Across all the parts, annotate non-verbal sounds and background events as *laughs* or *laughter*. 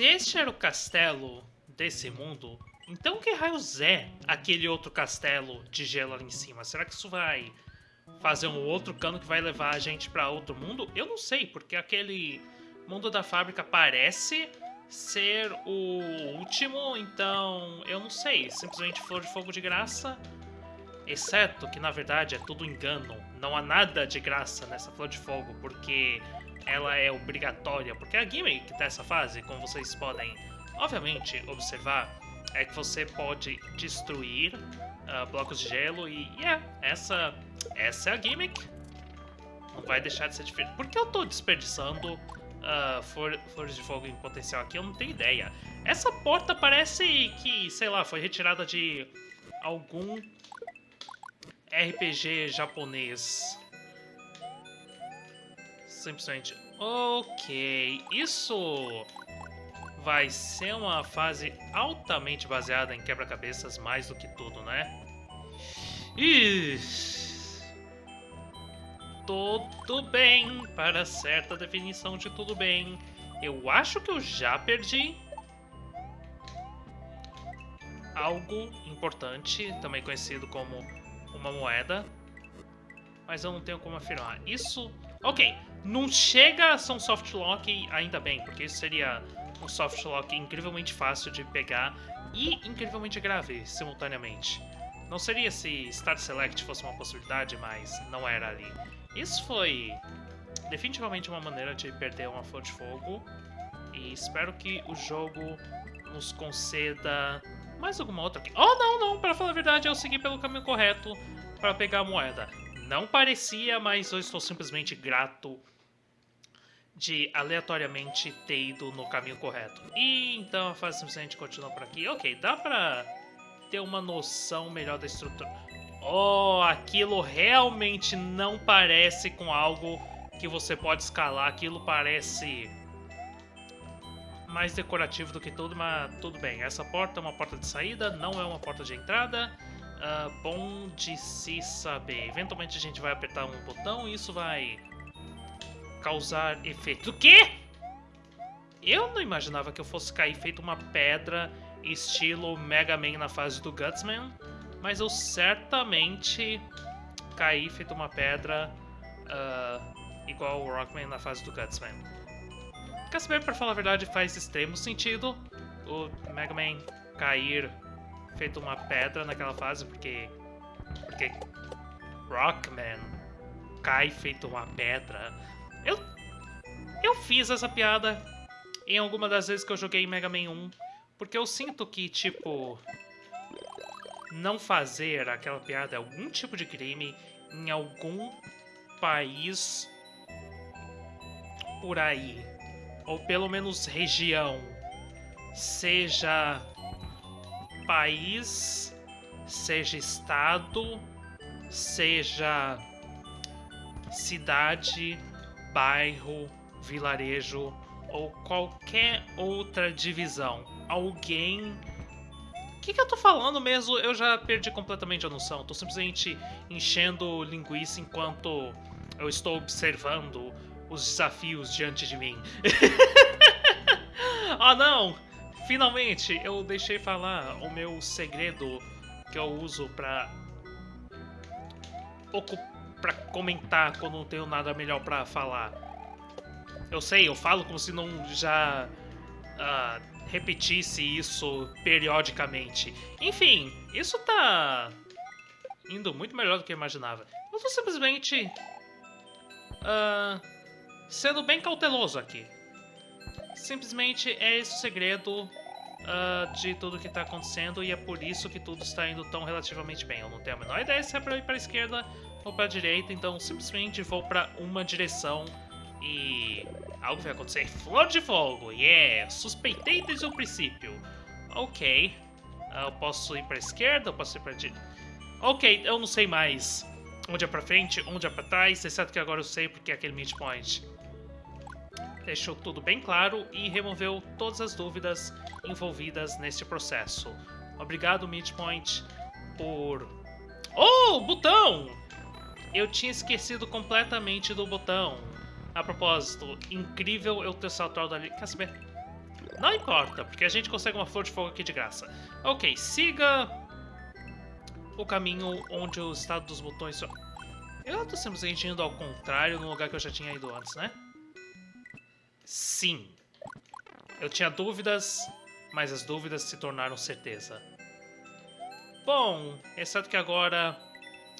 Se este era o castelo desse mundo, então que raios é aquele outro castelo de gelo ali em cima? Será que isso vai fazer um outro cano que vai levar a gente para outro mundo? Eu não sei, porque aquele mundo da fábrica parece ser o último, então eu não sei. Simplesmente flor de fogo de graça. Exceto que na verdade é tudo engano. Não há nada de graça nessa flor de fogo, porque ela é obrigatória. Porque a gimmick dessa fase, como vocês podem obviamente observar, é que você pode destruir uh, blocos de gelo e yeah, essa, essa é a gimmick. Não vai deixar de ser diferente. Por que eu tô desperdiçando uh, flores de fogo em potencial aqui? Eu não tenho ideia. Essa porta parece que, sei lá, foi retirada de algum RPG japonês. Simplesmente. Ok, isso vai ser uma fase altamente baseada em quebra-cabeças mais do que tudo, né? E tudo bem, para certa definição de tudo bem. Eu acho que eu já perdi algo importante, também conhecido como uma moeda, mas eu não tenho como afirmar. Isso, ok, não chega a ser um soft lock ainda bem, porque isso seria um softlock incrivelmente fácil de pegar e incrivelmente grave simultaneamente. Não seria se Start Select fosse uma possibilidade, mas não era ali. Isso foi definitivamente uma maneira de perder uma flor de fogo e espero que o jogo nos conceda mais alguma outra aqui. Oh, não, não, para falar a verdade, eu segui pelo caminho correto para pegar a moeda. Não parecia, mas eu estou simplesmente grato de aleatoriamente ter ido no caminho correto. E então a fase simplesmente continua por aqui. Ok, dá pra ter uma noção melhor da estrutura. Oh, aquilo realmente não parece com algo que você pode escalar. Aquilo parece mais decorativo do que tudo, mas tudo bem. Essa porta é uma porta de saída, não é uma porta de entrada. Uh, bom de se saber. Eventualmente a gente vai apertar um botão e isso vai causar efeito. O quê? Eu não imaginava que eu fosse cair feito uma pedra estilo Mega Man na fase do Gutsman, mas eu certamente caí feito uma pedra uh, igual o Rockman na fase do Gutsman. Quer saber, pra falar a verdade, faz extremo sentido o Mega Man cair feito uma pedra naquela fase, porque... Porque Rockman cai feito uma pedra. Eu, eu fiz essa piada em alguma das vezes que eu joguei Mega Man 1, porque eu sinto que, tipo, não fazer aquela piada é algum tipo de crime em algum país por aí, ou pelo menos região, seja país, seja estado, seja cidade, bairro, vilarejo ou qualquer outra divisão. Alguém. O que, que eu tô falando mesmo? Eu já perdi completamente a noção. Tô simplesmente enchendo linguiça enquanto eu estou observando os desafios diante de mim. *laughs* ah, não! Finalmente, eu deixei falar o meu segredo que eu uso pra ocupar para comentar quando não tenho nada melhor para falar. Eu sei, eu falo como se não já uh, repetisse isso periodicamente. Enfim, isso tá indo muito melhor do que eu imaginava. Eu tô simplesmente uh, sendo bem cauteloso aqui. Simplesmente é esse o segredo uh, de tudo que tá acontecendo e é por isso que tudo está indo tão relativamente bem. Eu não tenho a menor ideia se é pra ir pra esquerda ou para a direita, então simplesmente vou para uma direção e algo vai acontecer. Flor de fogo, yeah! Suspeitei desde o princípio. Ok. Ah, eu posso ir para a esquerda, eu posso ir para a direita. Ok, eu não sei mais onde é para frente, onde é para trás, exceto que agora eu sei porque é aquele midpoint. Deixou tudo bem claro e removeu todas as dúvidas envolvidas neste processo. Obrigado, midpoint, por... Oh, botão! Eu tinha esquecido completamente do botão. A propósito, incrível eu ter saltado ali. Quer saber? Não importa, porque a gente consegue uma flor de fogo aqui de graça. Ok, siga o caminho onde o estado dos botões... Eu tô simplesmente indo ao contrário no lugar que eu já tinha ido antes, né? Sim. Eu tinha dúvidas, mas as dúvidas se tornaram certeza. Bom, exceto que agora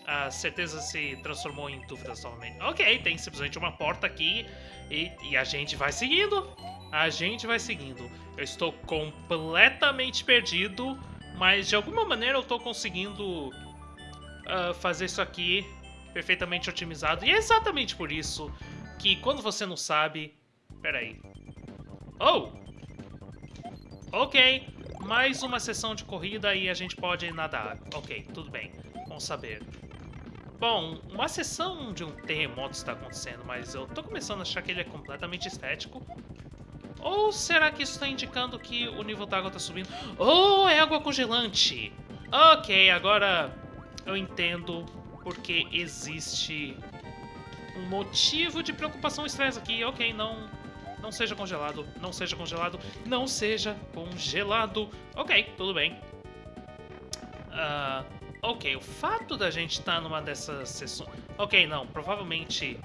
a certeza se transformou em dúvidas novamente. Ok, tem simplesmente uma porta aqui e, e, a gente vai seguindo. A gente vai seguindo. Eu estou completamente perdido, mas de alguma maneira eu estou conseguindo uh, fazer isso aqui perfeitamente otimizado. E é exatamente por isso que quando você não sabe... Peraí. Oh! Ok, mais uma sessão de corrida e a gente pode nadar. Ok, tudo bem. Vamos saber. Bom, uma sessão de um terremoto está acontecendo, mas eu tô começando a achar que ele é completamente estético. Ou será que isso está indicando que o nível d'água está subindo? Oh, é água congelante! Ok, agora eu entendo porque existe um motivo de preocupação e estresse aqui. Ok, não, não seja congelado, não seja congelado, não seja congelado. Ok, tudo bem. Uh, ok, o fato da gente estar tá numa dessas sessões... Ok, não, provavelmente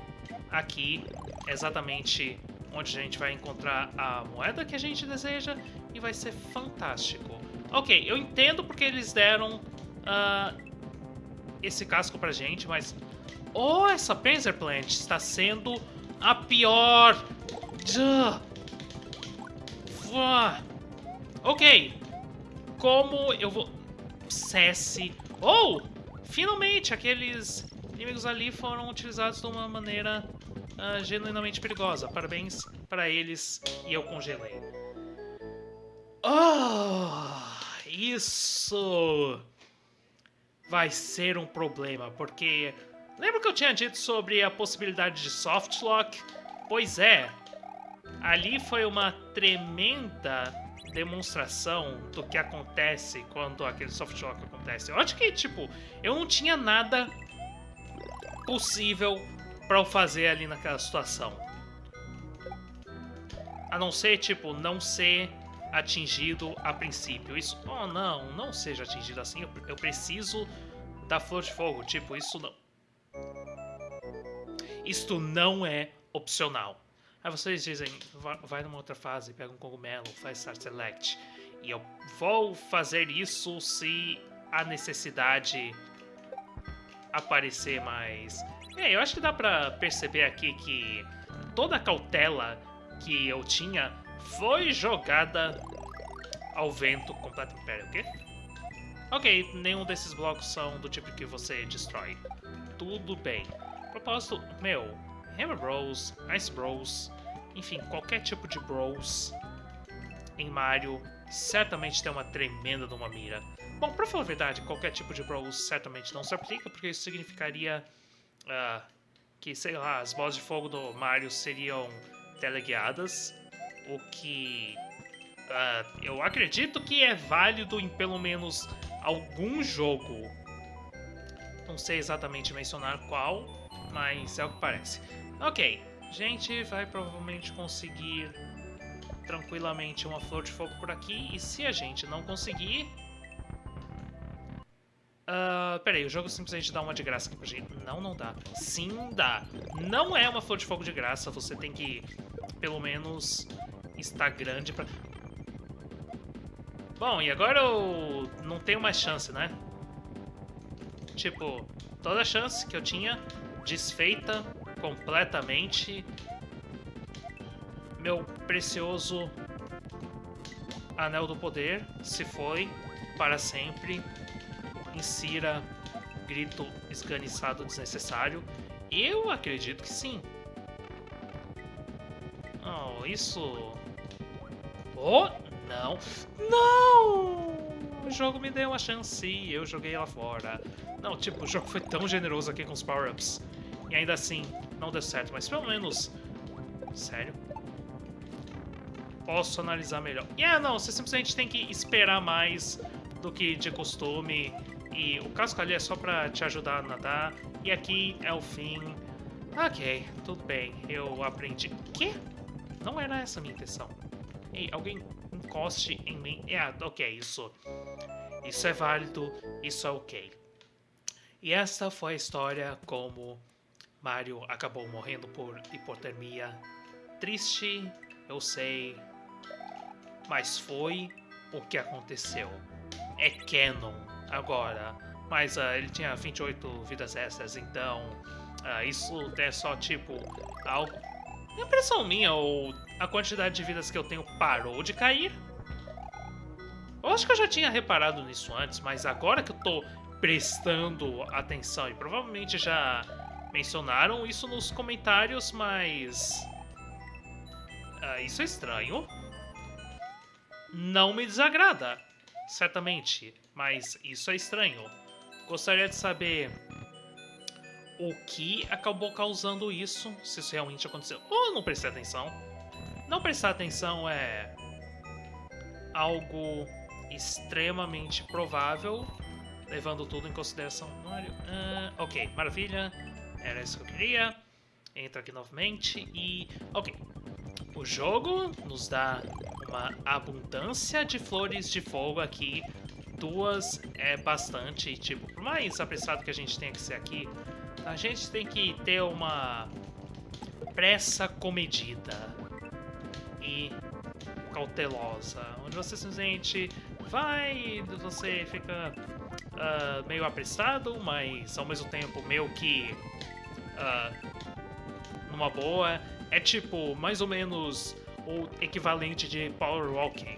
aqui é exatamente onde a gente vai encontrar a moeda que a gente deseja e vai ser fantástico. Ok, eu entendo porque eles deram uh, esse casco pra gente, mas... Oh, essa Panzer Plant está sendo a pior Ok. Como eu vou... Cesse. Oh! Finalmente, aqueles inimigos ali foram utilizados de uma maneira uh, genuinamente perigosa. Parabéns para eles e eu congelei. Oh! Isso vai ser um problema, porque... Lembra que eu tinha dito sobre a possibilidade de softlock? Pois é, ali foi uma tremenda demonstração do que acontece quando aquele soft lock acontece. Eu acho que, tipo, eu não tinha nada possível para eu fazer ali naquela situação. A não ser, tipo, não ser atingido a princípio. Isso, oh não, não seja atingido assim. Eu, eu preciso da flor de fogo. Tipo, isso não. Isto não é opcional. Aí vocês dizem, vai numa outra fase, pega um cogumelo, faz Start Select. E eu vou fazer isso se a necessidade aparecer mais... É, eu acho que dá pra perceber aqui que toda a cautela que eu tinha foi jogada ao vento completamente. Pera, o quê? Ok, nenhum desses blocos são do tipo que você destrói. Tudo bem. Propósito, meu, Hammer Bros, Ice Bros, enfim, qualquer tipo de Bros em Mario certamente tem uma tremenda de uma mira. Bom, pra falar a verdade, qualquer tipo de Bros certamente não se aplica, porque isso significaria uh, que, sei lá, as bolas de fogo do Mario seriam teleguiadas, o que uh, eu acredito que é válido em pelo menos algum jogo. Não sei exatamente mencionar qual, mas é o que parece. Ok, a gente vai provavelmente conseguir tranquilamente uma flor de fogo por aqui. E se a gente não conseguir... Uh, peraí, o jogo simplesmente dá uma de graça aqui pra gente. Não, não dá. Sim, dá. Não é uma flor de fogo de graça. Você tem que, pelo menos, estar grande pra... Bom, e agora eu não tenho mais chance, né? Tipo, toda a chance que eu tinha desfeita completamente. Meu precioso Anel do Poder se foi para sempre. Insira grito esganiçado desnecessário. Eu acredito que sim. Oh, isso... Oh, não. Não! O jogo me deu uma chance e eu joguei ela fora. Não, tipo, o jogo foi tão generoso aqui com os power-ups. E ainda assim, não deu certo, mas pelo menos... Sério? Posso analisar melhor. E yeah, não, você simplesmente tem que esperar mais do que de costume. E o casco ali é só pra te ajudar a nadar. E aqui é o fim. Ok, tudo bem. Eu aprendi... Quê? Não era essa a minha intenção. Ei, alguém encoste em mim. É, ok, isso. Isso é válido, isso é ok. E essa foi a história como Mario acabou morrendo por hipotermia. Triste, eu sei, mas foi o que aconteceu. É canon agora, mas uh, ele tinha 28 vidas extras, então uh, isso é só tipo algo. Impressão minha ou a quantidade de vidas que eu tenho parou de cair? Eu acho que eu já tinha reparado nisso antes, mas agora que eu tô prestando atenção e provavelmente já mencionaram isso nos comentários, mas uh, isso é estranho. Não me desagrada, certamente, mas isso é estranho. Gostaria de saber o que acabou causando isso, se isso realmente aconteceu. Ou não prestei atenção. Não prestar atenção é algo extremamente provável, levando tudo em consideração. Uh, ok, maravilha. Era isso que eu queria. Entra aqui novamente e... Ok. O jogo nos dá uma abundância de flores de fogo aqui. Duas é bastante, tipo, por mais apressado que a gente tenha que ser aqui, a gente tem que ter uma pressa comedida e cautelosa, onde você simplesmente vai, você fica uh, meio apressado, mas ao mesmo tempo meio que uh, numa boa. É tipo, mais ou menos o equivalente de power walking.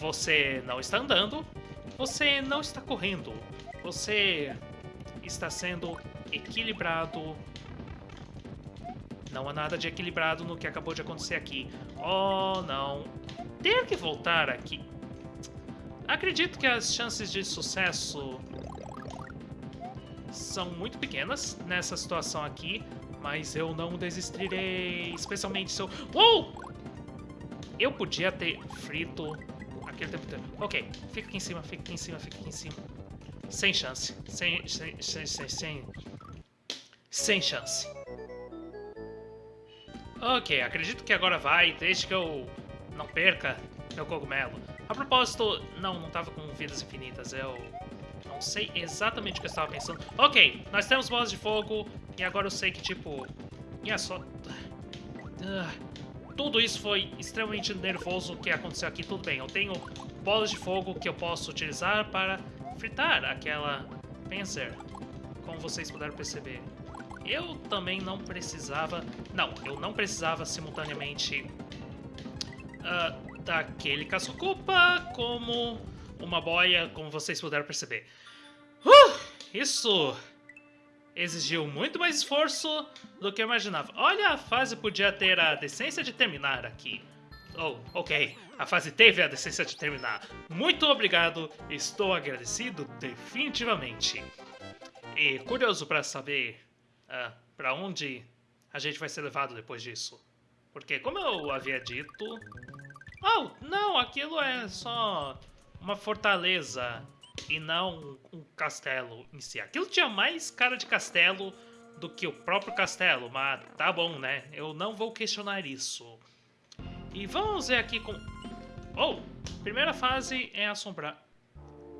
Você não está andando, você não está correndo, você está sendo equilibrado. Não há nada de equilibrado no que acabou de acontecer aqui. Oh, não. Ter que voltar aqui. Acredito que as chances de sucesso são muito pequenas nessa situação aqui, mas eu não desistirei, especialmente se eu... Uou! Eu podia ter frito aquele tempo inteiro. Ok, fica aqui em cima, fica aqui em cima, fica aqui em cima. Sem chance. Sem, sem, sem, sem, sem, sem chance. Ok, acredito que agora vai, desde que eu não perca meu cogumelo. A propósito, não, não tava com vidas infinitas, eu não sei exatamente o que eu estava pensando. Ok, nós temos bolas de fogo, e agora eu sei que, tipo... É só... Uh, tudo isso foi extremamente nervoso o que aconteceu aqui. Tudo bem, eu tenho bolas de fogo que eu posso utilizar para fritar aquela Panzer, como vocês puderam perceber. Eu também não precisava... Não, eu não precisava simultaneamente uh, daquele caçocupa como uma boia, como vocês puderam perceber. Uh, isso exigiu muito mais esforço do que eu imaginava. Olha, a fase podia ter a decência de terminar aqui. Oh, ok. A fase teve a decência de terminar. Muito obrigado. Estou agradecido definitivamente. E curioso para saber uh, para onde a gente vai ser levado depois disso. Porque como eu havia dito... Oh, não, aquilo é só uma fortaleza e não um castelo em si. Aquilo tinha mais cara de castelo do que o próprio castelo, mas tá bom, né? Eu não vou questionar isso. E vamos ver aqui com... Oh, primeira fase é assombrar.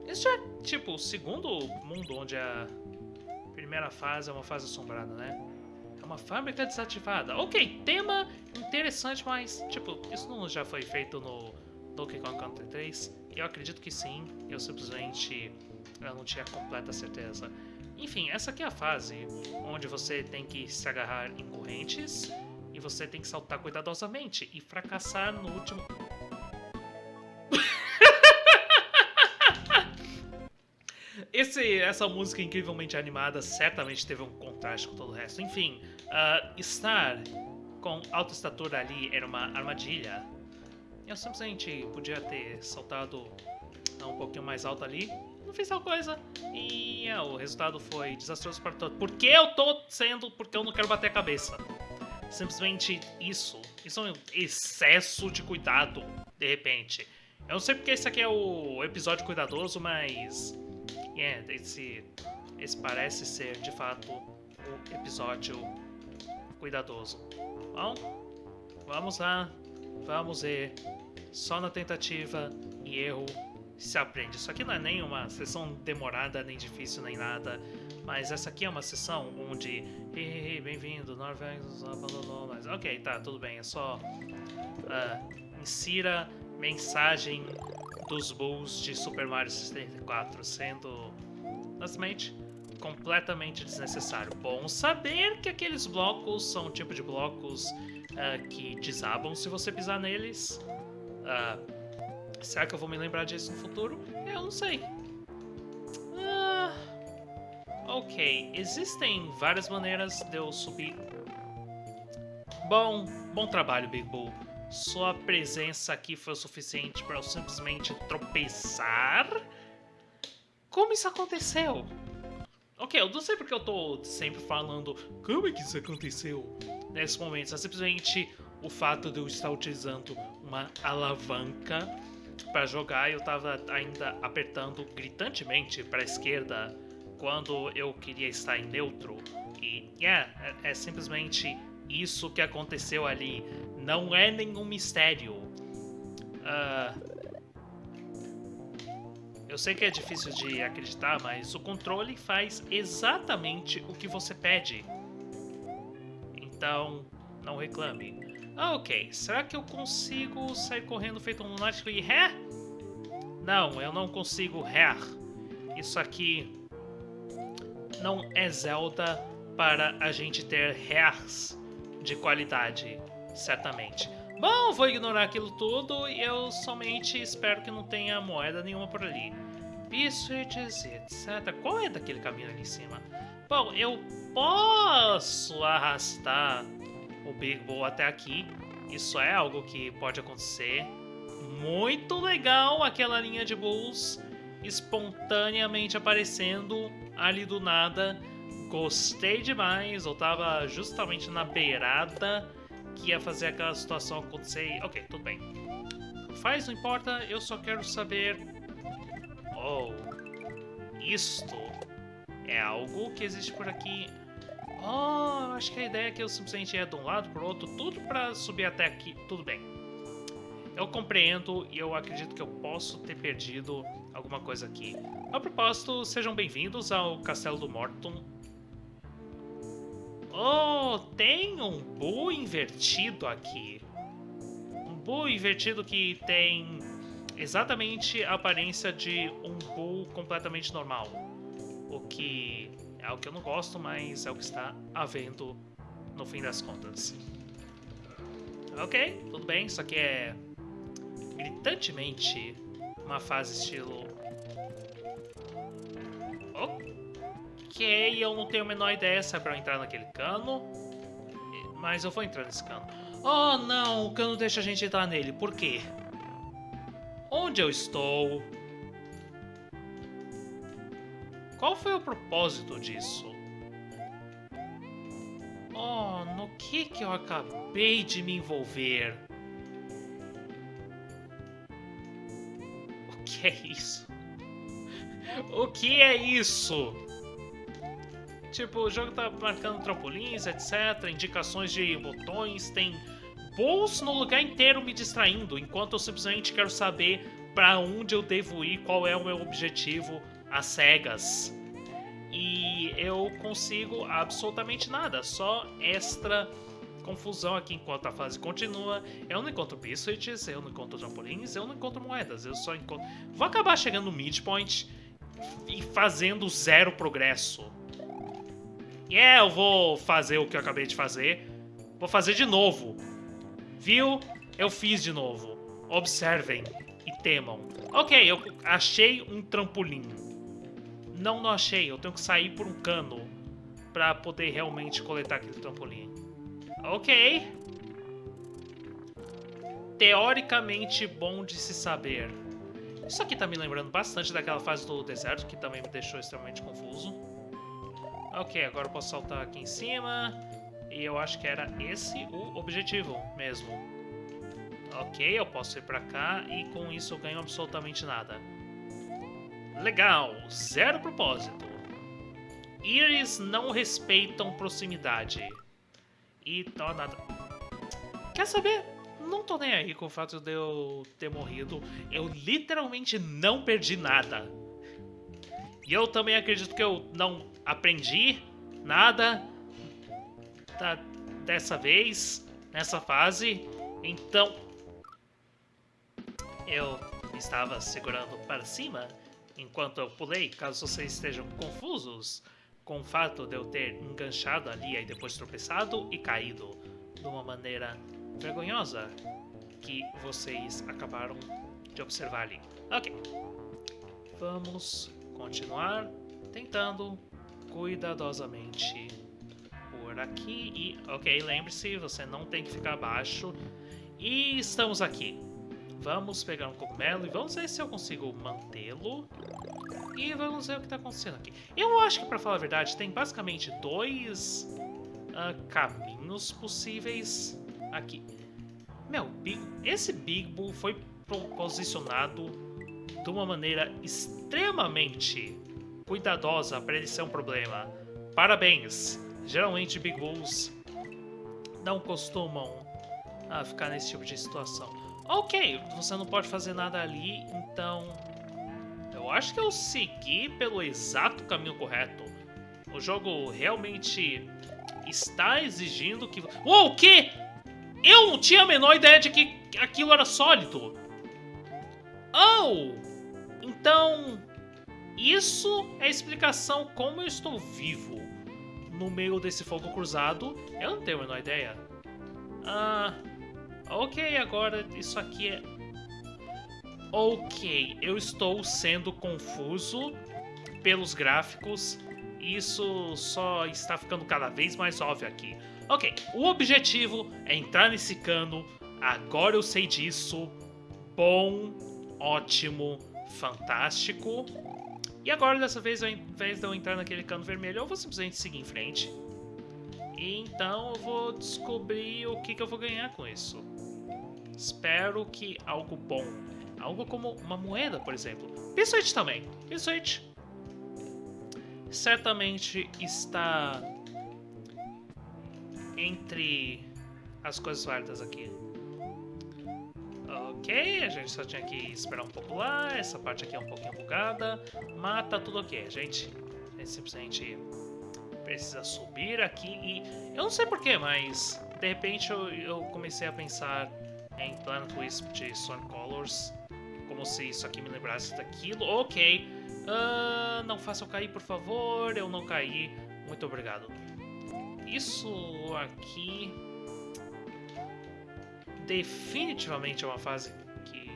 Isso é, tipo, o segundo mundo onde a primeira fase é uma fase assombrada, né? É uma fábrica desativada. Ok, tema interessante, mas, tipo, isso não já foi feito no Donkey Kong Country 3? Eu acredito que sim, eu simplesmente eu não tinha completa certeza. Enfim, essa aqui é a fase onde você tem que se agarrar em correntes e você tem que saltar cuidadosamente e fracassar no último... *laughs* Esse, essa música incrivelmente animada certamente teve um contraste com todo o resto. Enfim, uh, estar com alta estatura ali era uma armadilha. Eu simplesmente podia ter saltado um pouquinho mais alto ali. Não fiz tal coisa. E uh, o resultado foi desastroso para todos. Por que eu tô sendo? Porque eu não quero bater a cabeça. Simplesmente isso. Isso é um excesso de cuidado, de repente. Eu não sei porque esse aqui é o episódio cuidadoso, mas yeah, esse, esse parece ser, de fato, o episódio cuidadoso. Bom, vamos lá. Vamos ver Só na tentativa e erro se aprende. Isso aqui não é nem uma sessão demorada, nem difícil, nem nada. Mas essa aqui é uma sessão onde... Hey, bem-vindo, Norvegas abandonou, mas... Ok, tá, tudo bem. É só... Uh, insira mensagem dos Bulls de Super Mario 64, sendo... Honestamente, completamente desnecessário. Bom saber que aqueles blocos são um tipo de blocos uh, que desabam se você pisar neles. Uh, Será que eu vou me lembrar disso no futuro? Eu não sei. Ah, ok, existem várias maneiras de eu subir. Bom, bom trabalho, Big Bull. Sua presença aqui foi o suficiente para eu simplesmente tropeçar? Como isso aconteceu? Ok, eu não sei porque eu tô sempre falando como é que isso aconteceu nesse momento. É simplesmente o fato de eu estar utilizando uma alavanca para jogar eu estava ainda apertando gritantemente para a esquerda quando eu queria estar em neutro. E yeah, é, é simplesmente isso que aconteceu ali. Não é nenhum mistério. Uh, eu sei que é difícil de acreditar, mas o controle faz exatamente o que você pede. Então, não reclame. Ah, ok. Será que eu consigo sair correndo feito um lunático e ré? Não, eu não consigo ré. Isso aqui não é Zelda para a gente ter rés de qualidade, certamente. Bom, vou ignorar aquilo tudo e eu somente espero que não tenha moeda nenhuma por ali. Biscuits, etc. Qual é daquele caminho ali em cima? Bom, eu posso arrastar o Big Bull até aqui. Isso é algo que pode acontecer. Muito legal aquela linha de Bulls espontaneamente aparecendo ali do nada. Gostei demais, eu tava justamente na beirada que ia fazer aquela situação acontecer. Ok, tudo bem. Faz, não importa, eu só quero saber... Oh, isto é algo que existe por aqui Oh, acho que a ideia é que eu simplesmente ia de um lado para o outro, tudo para subir até aqui. Tudo bem. Eu compreendo e eu acredito que eu posso ter perdido alguma coisa aqui. A propósito, sejam bem-vindos ao Castelo do Morton. Oh, tem um Boo invertido aqui. Um Boo invertido que tem exatamente a aparência de um Boo completamente normal. O que é algo que eu não gosto, mas é o que está havendo no fim das contas. Ok, tudo bem, isso aqui é gritantemente uma fase estilo... Ok, eu não tenho a menor ideia se é pra eu entrar naquele cano, mas eu vou entrar nesse cano. Oh não, o cano deixa a gente entrar nele, por quê? Onde eu estou? Qual foi o propósito disso? Oh, no que que eu acabei de me envolver? O que é isso? O que é isso? Tipo, o jogo tá marcando trampolins, etc, indicações de botões, tem bolsos no lugar inteiro me distraindo, enquanto eu simplesmente quero saber para onde eu devo ir, qual é o meu objetivo, às cegas. E eu consigo absolutamente nada, só extra confusão aqui enquanto a fase continua. Eu não encontro biscuits, eu não encontro trampolins, eu não encontro moedas, eu só encontro... Vou acabar chegando no midpoint e fazendo zero progresso. E yeah, é, eu vou fazer o que eu acabei de fazer. Vou fazer de novo. Viu? Eu fiz de novo. Observem e temam. Ok, eu achei um trampolim. Não, não achei. Eu tenho que sair por um cano para poder realmente coletar aquele trampolim. Ok. Teoricamente bom de se saber. Isso aqui tá me lembrando bastante daquela fase do deserto, que também me deixou extremamente confuso. Ok, agora eu posso saltar aqui em cima. E eu acho que era esse o objetivo mesmo. Ok, eu posso ir pra cá e com isso eu ganho absolutamente nada. Legal, zero propósito. Íris não respeitam proximidade. E então nada. Quer saber? não tô nem aí com o fato de eu ter morrido. Eu literalmente não perdi nada. E eu também acredito que eu não aprendi nada dessa vez, nessa fase. Então, eu estava segurando para cima enquanto eu pulei, caso vocês estejam confusos com o fato de eu ter enganchado ali e depois tropeçado e caído de uma maneira vergonhosa que vocês acabaram de observar ali. Ok. Vamos continuar tentando cuidadosamente por aqui e... Ok, lembre-se, você não tem que ficar abaixo. E estamos aqui. Vamos pegar um cogumelo e vamos ver se eu consigo mantê-lo. E vamos ver o que está acontecendo aqui. Eu acho que, para falar a verdade, tem basicamente dois uh, caminhos possíveis aqui. Meu, Big, esse Big Bull foi posicionado de uma maneira extremamente cuidadosa para ele ser um problema. Parabéns! Geralmente Big Bulls não costumam uh, ficar nesse tipo de situação. Ok, você não pode fazer nada ali, então eu acho que eu segui pelo exato caminho correto. O jogo realmente está exigindo que... Uou, o quê? Eu não tinha a menor ideia de que aquilo era sólido. Oh! Então, isso é a explicação como eu estou vivo no meio desse fogo cruzado. Eu não tenho a menor ideia. Ah, ok, agora isso aqui é ok, eu estou sendo confuso pelos gráficos. Isso só está ficando cada vez mais óbvio aqui. Ok, o objetivo é entrar nesse cano. Agora eu sei disso. Bom, ótimo, fantástico. E agora, dessa vez, ao invés de eu entrar naquele cano vermelho, eu vou simplesmente seguir em frente. E então eu vou descobrir o que, que eu vou ganhar com isso. Espero que algo bom Algo como uma moeda, por exemplo. P-Switch também. P-Switch certamente está entre as coisas válidas aqui. Ok, a gente só tinha que esperar um pouco lá, essa parte aqui é um pouquinho bugada, mas tá tudo ok, gente. A gente simplesmente precisa subir aqui e... Eu não sei porquê, mas de repente eu, eu comecei a pensar em Planet Wisp de Sonic Colors como se isso aqui me lembrasse daquilo. Ok. Uh, não faça eu cair, por favor. Eu não caí. Muito obrigado. Isso aqui... Definitivamente é uma fase que...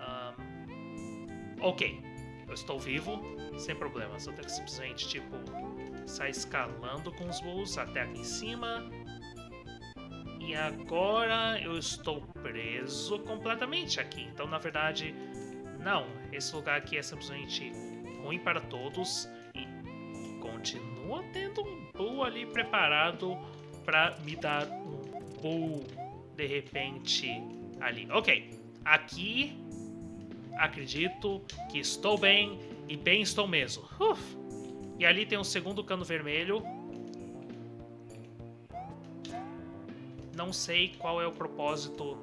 Um, ok. Eu estou vivo, sem problemas. Eu tenho que simplesmente, tipo, sair escalando com os bulls até aqui em cima. E agora eu estou preso completamente aqui. Então, na verdade, não. Esse lugar aqui é simplesmente ruim para todos. E continua tendo um bull ali preparado para me dar bull de repente ali. Ok, aqui acredito que estou bem e bem estou mesmo. Uf. E ali tem um segundo cano vermelho não sei qual é o propósito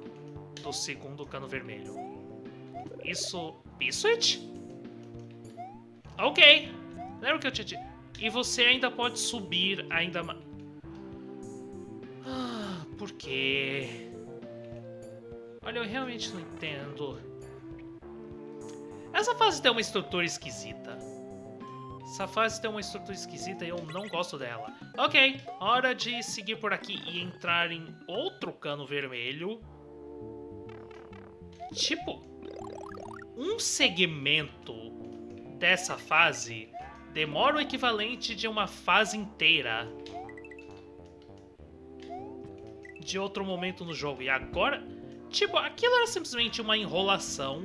do segundo cano vermelho. Isso... Biscuit? Ok. Lembra que eu tinha. E você ainda pode subir ainda mais... Por quê? Olha, eu realmente não entendo. Essa fase tem uma estrutura esquisita. Essa fase tem uma estrutura esquisita e eu não gosto dela. Ok, hora de seguir por aqui e entrar em outro cano vermelho. Tipo, um segmento dessa fase demora o equivalente de uma fase inteira de outro momento no jogo. E agora, tipo, aquilo era simplesmente uma enrolação.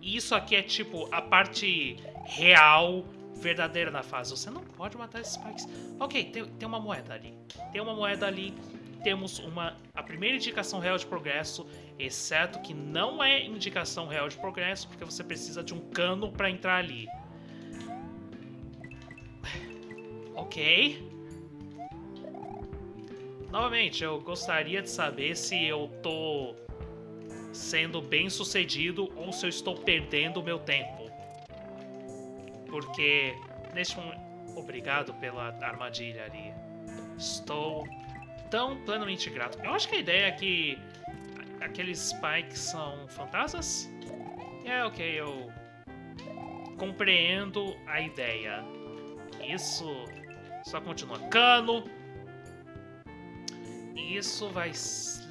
E isso aqui é, tipo, a parte real verdadeira na fase. Você não pode matar esses spikes. Ok, tem, tem uma moeda ali. Tem uma moeda ali. Temos uma a primeira indicação real de progresso, exceto que não é indicação real de progresso, porque você precisa de um cano para entrar ali. Ok. Novamente, eu gostaria de saber se eu tô sendo bem sucedido ou se eu estou perdendo o meu tempo. Porque neste momento. Obrigado pela armadilha ali. Estou tão plenamente grato. Eu acho que a ideia é que aqueles spikes são fantasmas. É, ok, eu compreendo a ideia. Isso só continua. Cano. Isso vai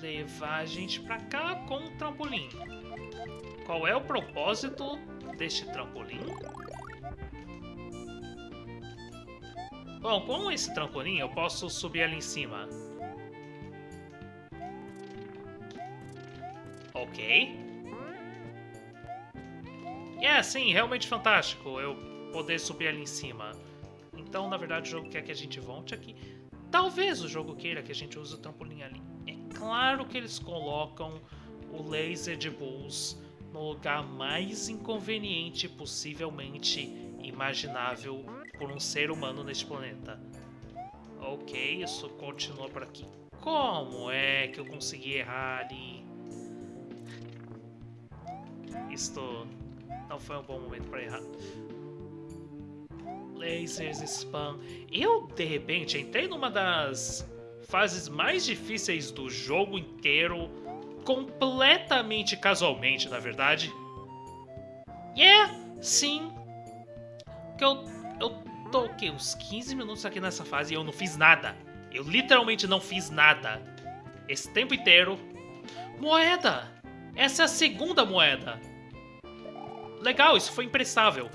levar a gente pra cá com um trampolim. Qual é o propósito deste trampolim? Bom, com esse trampolim eu posso subir ali em cima. Ok. É, sim, realmente fantástico eu poder subir ali em cima. Então, na verdade, o jogo quer que a gente volte aqui. Talvez o jogo queira que a gente use o trampolim ali. É claro que eles colocam o laser de Bulls no lugar mais inconveniente possivelmente imaginável por um ser humano neste planeta. Ok, isso continua por aqui. Como é que eu consegui errar ali? Isto não foi um bom momento para errar. Lasers, spam. Eu, de repente, entrei numa das fases mais difíceis do jogo inteiro, completamente casualmente, na verdade. E yeah, é, sim, que eu, eu tô o quê? Uns 15 minutos aqui nessa fase e eu não fiz nada. Eu literalmente não fiz nada. Esse tempo inteiro. Moeda! Essa é a segunda moeda. Legal, isso foi imprestável.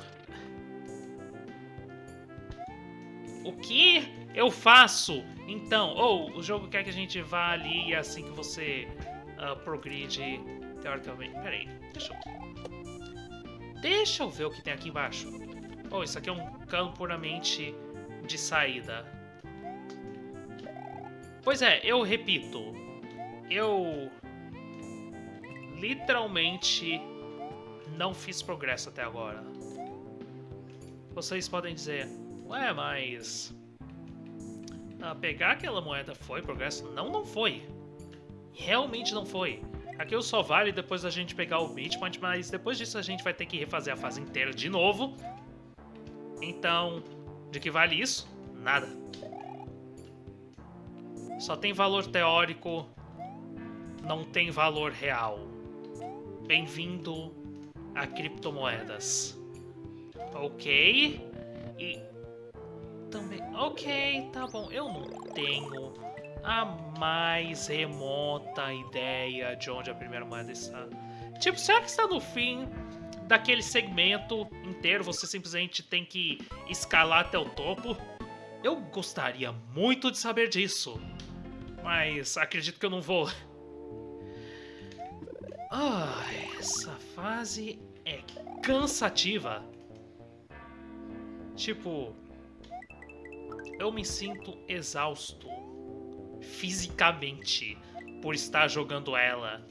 O que eu faço? Então, ou oh, o jogo quer que a gente vá ali e é assim que você uh, progride teoricamente. Peraí, deixa eu... Deixa eu ver o que tem aqui embaixo. Oh, isso aqui é um cano puramente de saída. Pois é, eu repito. Eu... Literalmente não fiz progresso até agora. Vocês podem dizer, ué, mas... Ah, pegar aquela moeda foi progresso? Não, não foi. Realmente não foi. Aqui só vale depois da gente pegar o Midpoint, mas depois disso a gente vai ter que refazer a fase inteira de novo. Então, de que vale isso? Nada. Só tem valor teórico, não tem valor real. Bem-vindo a criptomoedas. Ok. E também... Ok, tá bom. Eu não tenho a mais remota ideia de onde a primeira moeda está. Tipo, será que está no fim daquele segmento inteiro, você simplesmente tem que escalar até o topo? Eu gostaria muito de saber disso, mas acredito que eu não vou. Ah, essa fase é cansativa. Tipo, eu me sinto exausto fisicamente por estar jogando ela.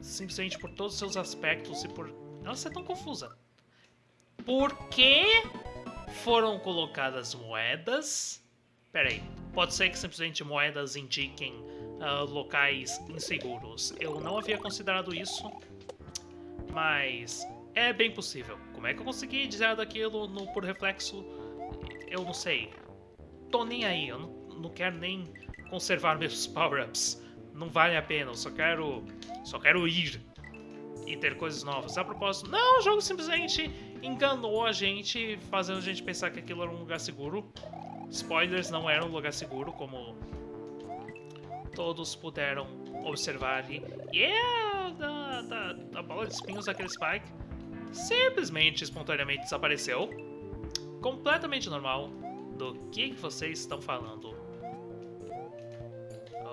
Simplesmente por todos os seus aspectos e por ela ser tão confusa. Por que foram colocadas moedas? Pera aí, pode ser que simplesmente moedas indiquem uh, locais inseguros. Eu não havia considerado isso, mas é bem possível. Como é que eu consegui dizer daquilo no, por reflexo? Eu não sei. Tô nem aí, eu não, não quero nem conservar meus power-ups. Não vale a pena, eu só quero, só quero ir e ter coisas novas. A propósito, não, o jogo simplesmente enganou a gente, fazendo a gente pensar que aquilo era um lugar seguro. Spoilers, não era um lugar seguro, como todos puderam observar ali. E yeah, da, da, da bola de espinhos daquele Spike simplesmente, espontaneamente desapareceu. Completamente normal. Do que, vocês estão falando?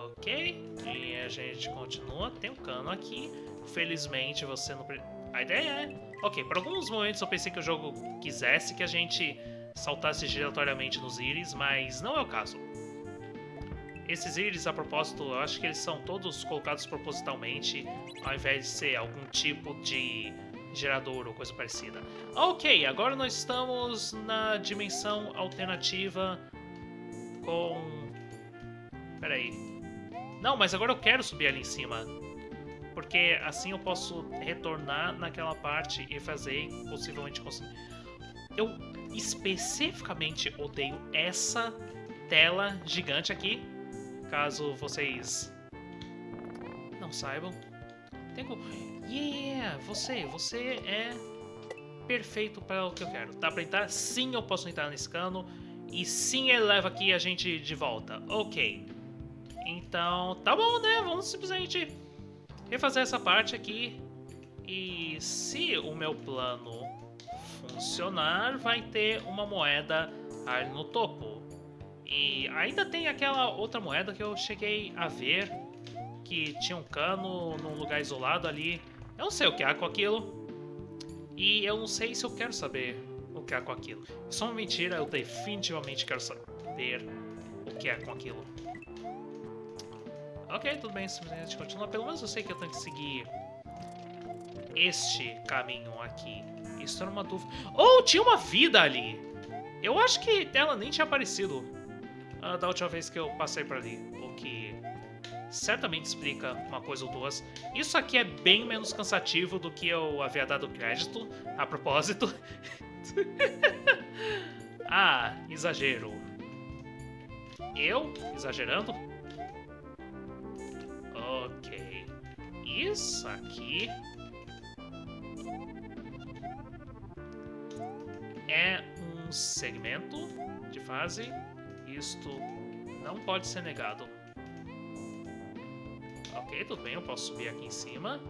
Ok, e a gente continua. Tem um cano aqui. Felizmente você não... A ideia é... Ok, por alguns momentos eu pensei que o jogo quisesse que a gente saltasse giratoriamente nos íris, mas não é o caso. Esses íris, a propósito, eu acho que eles são todos colocados propositalmente, ao invés de ser algum tipo de gerador ou coisa parecida. Ok, agora nós estamos na dimensão alternativa com Pera aí. Não, mas agora eu quero subir ali em cima. Porque assim eu posso retornar naquela parte e fazer possivelmente conseguir. Eu especificamente odeio essa tela gigante aqui. Caso vocês não saibam. Tenho... Yeah, você, você é perfeito para o que eu quero. Dá pra entrar? Sim, eu posso entrar nesse cano. E sim, ele leva aqui a gente de volta. Ok. Então, tá bom, né? Vamos simplesmente refazer essa parte aqui. E se o meu plano funcionar, vai ter uma moeda ali no topo. E ainda tem aquela outra moeda que eu cheguei a ver, que tinha um cano num lugar isolado ali. Eu não sei o que há com aquilo. E eu não sei se eu quero saber o que há com aquilo. Isso é uma mentira, eu definitivamente quero saber o que é com aquilo. Ok, tudo bem, simplesmente continua. Pelo menos eu sei que eu tenho que seguir este caminho aqui. Isso era uma dúvida. Oh, tinha uma vida ali! Eu acho que ela nem tinha aparecido uh, da última vez que eu passei por ali. O que certamente explica uma coisa ou duas. Isso aqui é bem menos cansativo do que eu havia dado crédito, a propósito. *laughs* ah, exagero. Eu? Exagerando? Ok. Isso aqui... É um segmento de fase. Isto não pode ser negado. Ok, tudo bem, eu posso subir aqui em cima.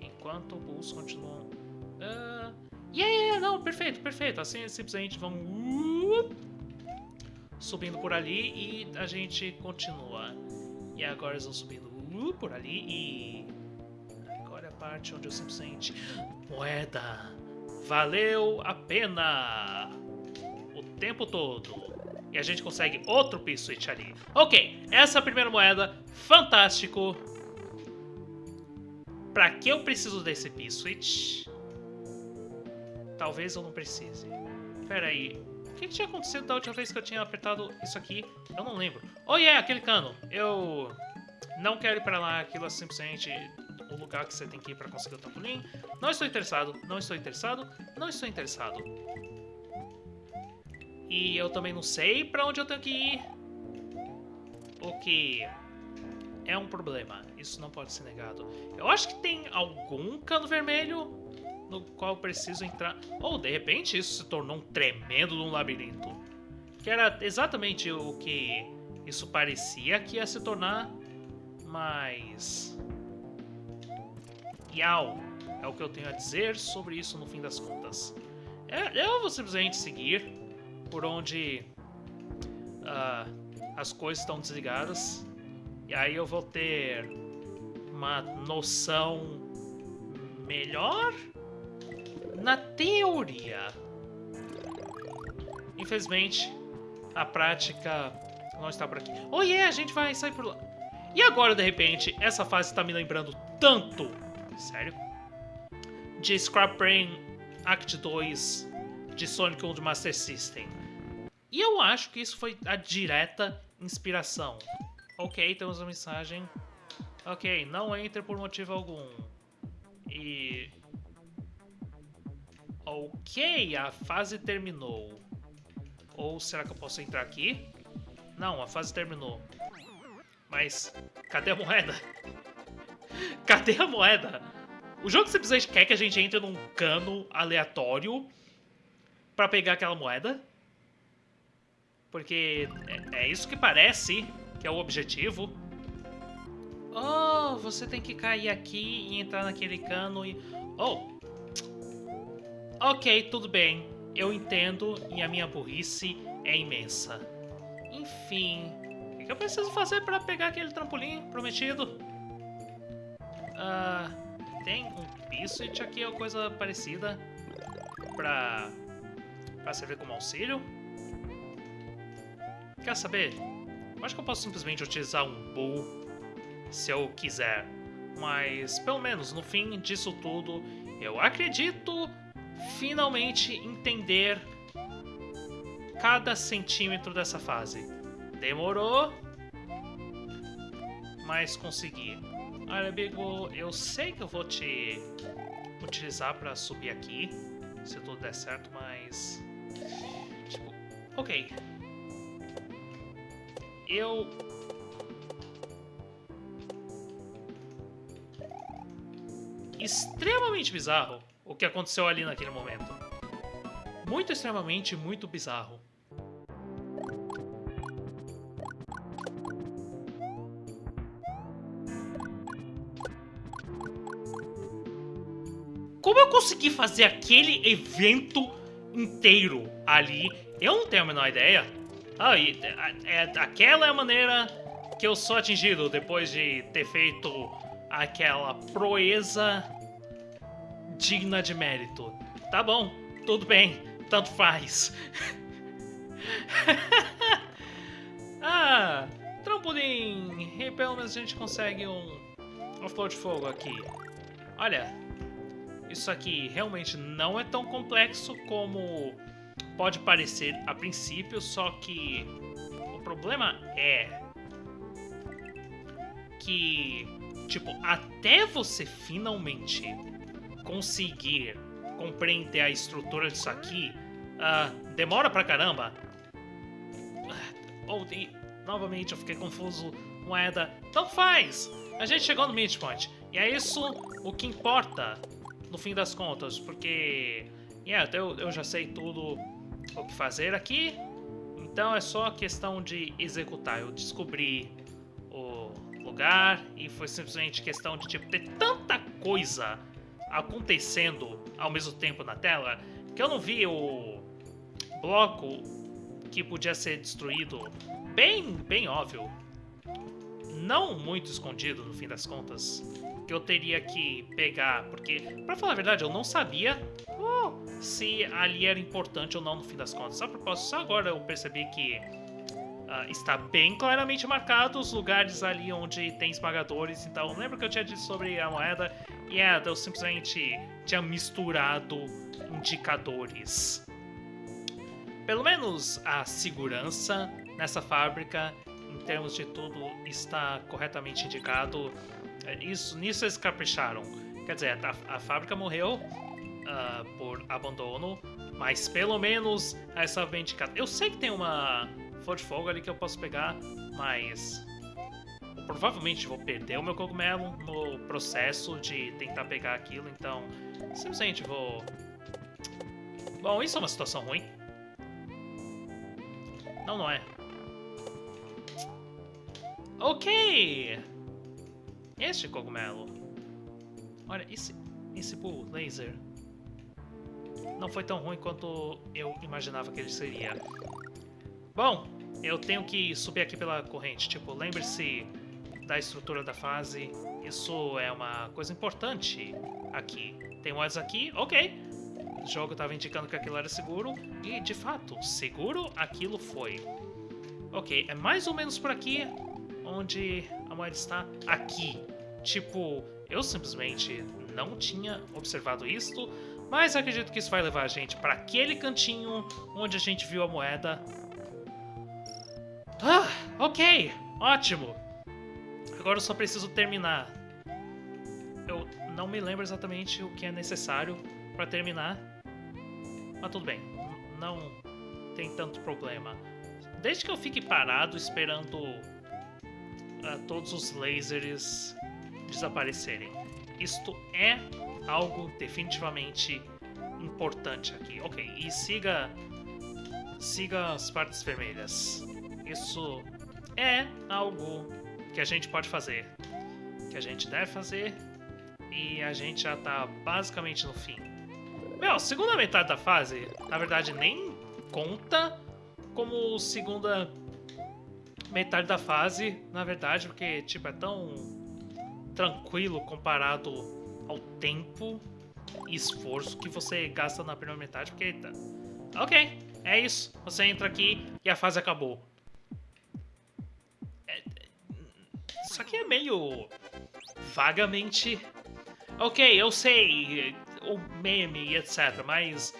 Enquanto o Bulls continua... Uh, yeah, yeah, não, perfeito, perfeito. Assim, simplesmente vamos... Uh, subindo por ali e a gente continua. E agora eles vão subindo uh, por ali e... Agora é a parte onde eu simplesmente... Moeda! Valeu a pena! O tempo todo. E a gente consegue outro P-Switch ali. Ok, essa é a primeira moeda. Fantástico. Pra que eu preciso desse P-Switch? Talvez eu não precise. Pera aí. O que, tinha acontecido da última vez que eu tinha apertado isso aqui? Eu não lembro. Oh, yeah, aquele cano. Eu não quero ir pra lá. Aquilo é simplesmente o lugar que você tem que ir pra conseguir o trampolim. Não estou interessado. Não estou interessado. Não estou interessado. E eu também não sei pra onde eu tenho que ir. O que é um problema. Isso não pode ser negado. Eu acho que tem algum cano vermelho no qual eu preciso entrar. Ou, de repente, isso se tornou um tremendo um labirinto. Que era exatamente o que isso parecia que ia se tornar, mas... Yau é o que eu tenho a dizer sobre isso no fim das contas. É, eu vou simplesmente seguir por onde uh, as coisas estão desligadas e aí eu vou ter uma noção melhor na teoria. Infelizmente, a prática não está por aqui. Oh yeah, a gente vai sair por lá. E agora, de repente, essa fase está me lembrando tanto, sério, de Scrap Brain Act 2 de Sonic 1 de Master System. E eu acho que isso foi a direta inspiração Ok, temos uma mensagem. Ok, não entre por motivo algum. E... Ok, a fase terminou. Ou será que eu posso entrar aqui? Não, a fase terminou. Mas, cadê a moeda? *laughs* cadê a moeda? O jogo simplesmente quer que a gente entre num cano aleatório pra pegar aquela moeda? Porque é, é isso que parece que é o objetivo. Oh, você tem que cair aqui e entrar naquele cano e... Oh! Ok, tudo bem. Eu entendo e a minha burrice é imensa. Enfim, o que eu preciso fazer para pegar aquele trampolim prometido? Ah, tem um Pissuit aqui ou coisa parecida pra, pra servir como auxílio? Quer saber? Acho que eu posso simplesmente utilizar um Bull se eu quiser. Mas, pelo menos, no fim disso tudo, eu acredito finalmente entender cada centímetro dessa fase. Demorou, mas consegui. Olha, amigo, eu sei que eu vou te utilizar pra subir aqui, se tudo der certo, mas... Tipo, ok. Eu... Extremamente bizarro o que aconteceu ali naquele momento. Muito extremamente, muito bizarro. Como eu consegui fazer aquele evento inteiro ali, eu não tenho a menor ideia. Ah, e, é, é, aquela é a maneira que eu sou atingido depois de ter feito aquela proeza digna de mérito. Tá bom, tudo bem, tanto faz. *laughs* ah, trampolim. E pelo menos a gente consegue um, um flor de fogo aqui. Olha, isso aqui realmente não é tão complexo como pode parecer a princípio, só que o problema é que, tipo, até você finalmente conseguir compreender a estrutura disso aqui, uh, demora pra caramba. Ou, novamente, eu fiquei confuso. Moeda, tanto faz! A gente chegou no midpoint. E é isso o que importa no fim das contas, porque yeah, eu, eu já sei tudo o que fazer aqui, então é só questão de executar. Eu descobri o lugar e foi simplesmente questão de tipo, ter tanta coisa acontecendo ao mesmo tempo na tela que eu não vi o bloco que podia ser destruído bem, bem óbvio. Não muito escondido no fim das contas que eu teria que pegar, porque, pra falar a verdade, eu não sabia oh, se ali era importante ou não no fim das contas. Só, propósito, só agora eu percebi que uh, está bem claramente marcado os lugares ali onde tem esmagadores. Então, lembra que eu tinha dito sobre a moeda? E yeah, eu simplesmente tinha misturado indicadores. Pelo menos a segurança nessa fábrica, em termos de tudo, está corretamente indicado. É, isso, nisso eles capricharam. Quer dizer, a, a fábrica morreu uh, por abandono, mas pelo menos essa vendicada. Eu sei que tem uma flor de fogo ali que eu posso pegar, mas eu provavelmente vou perder o meu cogumelo no processo de tentar pegar aquilo, então simplesmente vou. Bom, isso é uma situação ruim. Não, não é. Ok! Este cogumelo. Olha, esse, esse Bull Laser não foi tão ruim quanto eu imaginava que ele seria. Bom, eu tenho que subir aqui pela corrente. Tipo, lembre-se da estrutura da fase. Isso é uma coisa importante aqui. Tem moedas aqui, ok. O jogo estava indicando que aquilo era seguro. E, de fato, seguro aquilo foi. Ok, é mais ou menos por aqui onde a moeda está aqui. Tipo, eu simplesmente não tinha observado isto, mas acredito que isso vai levar a gente para aquele cantinho onde a gente viu a moeda. Ah, ok, ótimo. Agora eu só preciso terminar. Eu não me lembro exatamente o que é necessário para terminar, mas tudo bem, não tem tanto problema. Desde que eu fique parado esperando uh, todos os lasers desaparecerem. Isto é algo definitivamente importante aqui. Ok, e siga, siga as partes vermelhas. Isso é algo que a gente pode fazer, que a gente deve fazer e a gente já tá basicamente no fim. Meu, segunda metade da fase, na verdade, nem conta como segunda metade da fase, na verdade, porque, tipo, é tão tranquilo comparado ao tempo e esforço que você gasta na primeira metade, porque, tá... ok, é isso, você entra aqui e a fase acabou. É... Isso aqui é meio vagamente... Ok, eu sei, o meme e etc, mas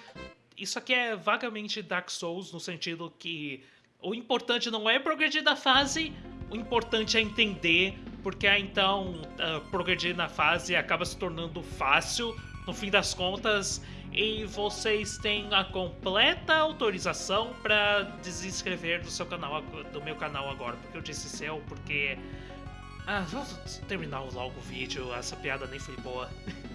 isso aqui é vagamente Dark Souls no sentido que o importante não é progredir da fase, o importante é entender porque então uh, progredir na fase acaba se tornando fácil, no fim das contas, e vocês têm a completa autorização para desinscrever do seu canal, do meu canal agora, porque eu disse seu, porque ah, vamos terminar logo o vídeo, essa piada nem foi boa. *laughs*